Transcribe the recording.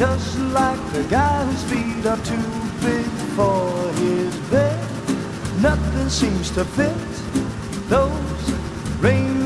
just like the guy whose feet are too big for his bed, nothing seems to fit those rain.